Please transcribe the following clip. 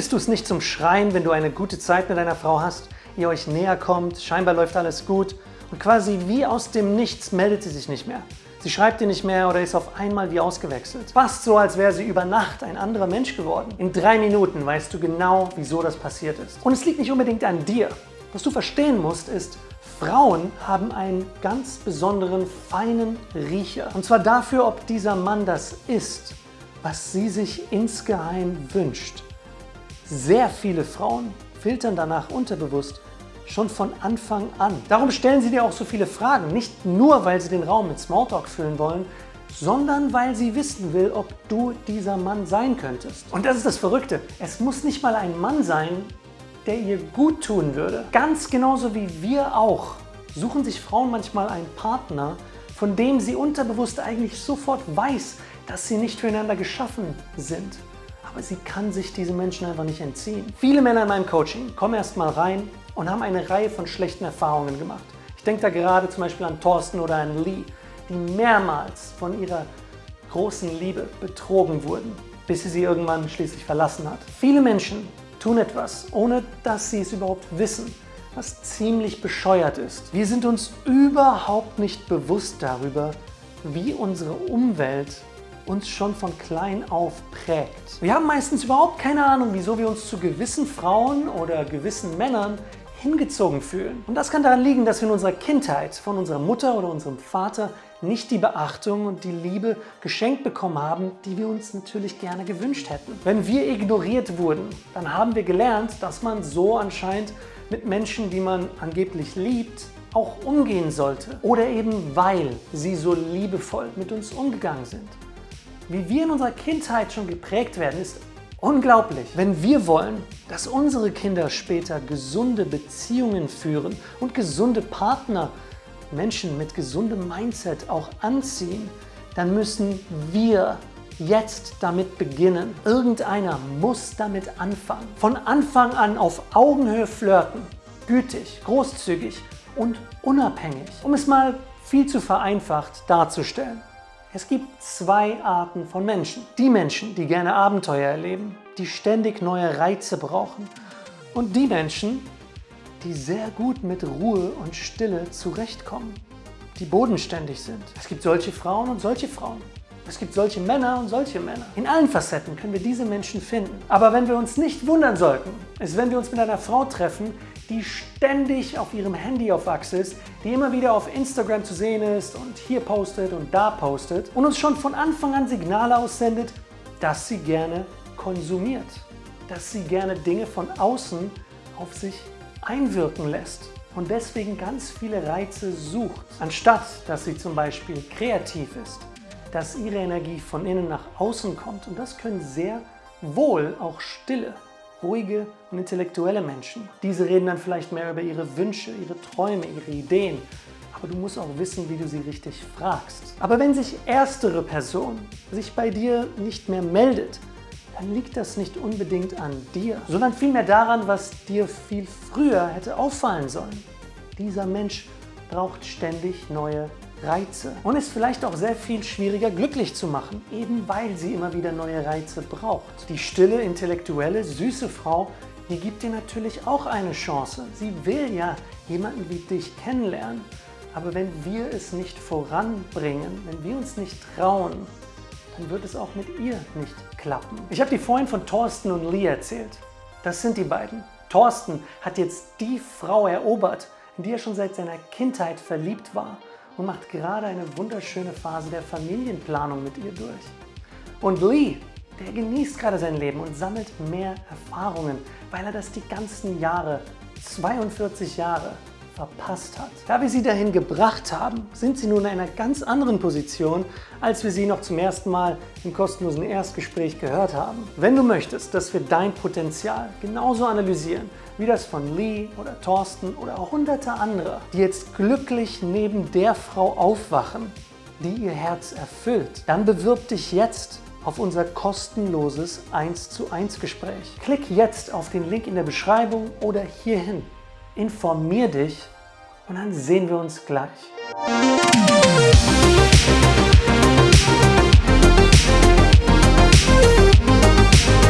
Findest du es nicht zum Schreien, wenn du eine gute Zeit mit deiner Frau hast, ihr euch näher kommt, scheinbar läuft alles gut und quasi wie aus dem Nichts meldet sie sich nicht mehr? Sie schreibt dir nicht mehr oder ist auf einmal wie ausgewechselt. Fast so, als wäre sie über Nacht ein anderer Mensch geworden. In drei Minuten weißt du genau, wieso das passiert ist. Und es liegt nicht unbedingt an dir. Was du verstehen musst, ist, Frauen haben einen ganz besonderen, feinen Riecher. Und zwar dafür, ob dieser Mann das ist, was sie sich insgeheim wünscht. Sehr viele Frauen filtern danach unterbewusst, schon von Anfang an. Darum stellen sie dir auch so viele Fragen, nicht nur, weil sie den Raum mit Smalltalk füllen wollen, sondern weil sie wissen will, ob du dieser Mann sein könntest. Und das ist das Verrückte. Es muss nicht mal ein Mann sein, der ihr gut tun würde. Ganz genauso wie wir auch suchen sich Frauen manchmal einen Partner, von dem sie unterbewusst eigentlich sofort weiß, dass sie nicht füreinander geschaffen sind. Aber sie kann sich diesen Menschen einfach nicht entziehen. Viele Männer in meinem Coaching kommen erst mal rein, und haben eine Reihe von schlechten Erfahrungen gemacht. Ich denke da gerade zum Beispiel an Thorsten oder an Lee, die mehrmals von ihrer großen Liebe betrogen wurden, bis sie sie irgendwann schließlich verlassen hat. Viele Menschen tun etwas, ohne dass sie es überhaupt wissen, was ziemlich bescheuert ist. Wir sind uns überhaupt nicht bewusst darüber, wie unsere Umwelt uns schon von klein auf prägt. Wir haben meistens überhaupt keine Ahnung, wieso wir uns zu gewissen Frauen oder gewissen Männern hingezogen fühlen. Und das kann daran liegen, dass wir in unserer Kindheit von unserer Mutter oder unserem Vater nicht die Beachtung und die Liebe geschenkt bekommen haben, die wir uns natürlich gerne gewünscht hätten. Wenn wir ignoriert wurden, dann haben wir gelernt, dass man so anscheinend mit Menschen, die man angeblich liebt, auch umgehen sollte. Oder eben weil sie so liebevoll mit uns umgegangen sind. Wie wir in unserer Kindheit schon geprägt werden, ist Unglaublich, wenn wir wollen, dass unsere Kinder später gesunde Beziehungen führen und gesunde Partner, Menschen mit gesundem Mindset auch anziehen, dann müssen wir jetzt damit beginnen. Irgendeiner muss damit anfangen. Von Anfang an auf Augenhöhe flirten, gütig, großzügig und unabhängig. Um es mal viel zu vereinfacht darzustellen. Es gibt zwei Arten von Menschen. Die Menschen, die gerne Abenteuer erleben, die ständig neue Reize brauchen. Und die Menschen, die sehr gut mit Ruhe und Stille zurechtkommen, die bodenständig sind. Es gibt solche Frauen und solche Frauen. Es gibt solche Männer und solche Männer. In allen Facetten können wir diese Menschen finden. Aber wenn wir uns nicht wundern sollten, ist, wenn wir uns mit einer Frau treffen, die ständig auf ihrem Handy auf Achse ist, die immer wieder auf Instagram zu sehen ist und hier postet und da postet und uns schon von Anfang an Signale aussendet, dass sie gerne konsumiert, dass sie gerne Dinge von außen auf sich einwirken lässt und deswegen ganz viele Reize sucht, anstatt dass sie zum Beispiel kreativ ist, dass ihre Energie von innen nach außen kommt und das können sehr wohl auch stille ruhige und intellektuelle Menschen. Diese reden dann vielleicht mehr über ihre Wünsche, ihre Träume, ihre Ideen. Aber du musst auch wissen, wie du sie richtig fragst. Aber wenn sich erstere Person sich bei dir nicht mehr meldet, dann liegt das nicht unbedingt an dir, sondern vielmehr daran, was dir viel früher hätte auffallen sollen. Dieser Mensch braucht ständig neue Reize und ist vielleicht auch sehr viel schwieriger glücklich zu machen, eben weil sie immer wieder neue Reize braucht. Die stille, intellektuelle, süße Frau, die gibt dir natürlich auch eine Chance. Sie will ja jemanden wie dich kennenlernen. Aber wenn wir es nicht voranbringen, wenn wir uns nicht trauen, dann wird es auch mit ihr nicht klappen. Ich habe dir vorhin von Thorsten und Lee erzählt. Das sind die beiden. Thorsten hat jetzt die Frau erobert, in die er schon seit seiner Kindheit verliebt war und macht gerade eine wunderschöne Phase der Familienplanung mit ihr durch. Und Lee, der genießt gerade sein Leben und sammelt mehr Erfahrungen, weil er das die ganzen Jahre, 42 Jahre, verpasst hat. Da wir sie dahin gebracht haben, sind sie nun in einer ganz anderen Position, als wir sie noch zum ersten Mal im kostenlosen Erstgespräch gehört haben. Wenn du möchtest, dass wir dein Potenzial genauso analysieren, wie das von Lee oder Thorsten oder auch hunderte andere, die jetzt glücklich neben der Frau aufwachen, die ihr Herz erfüllt, dann bewirb dich jetzt auf unser kostenloses 1 zu 1 Gespräch. Klick jetzt auf den Link in der Beschreibung oder hierhin informier dich und dann sehen wir uns gleich.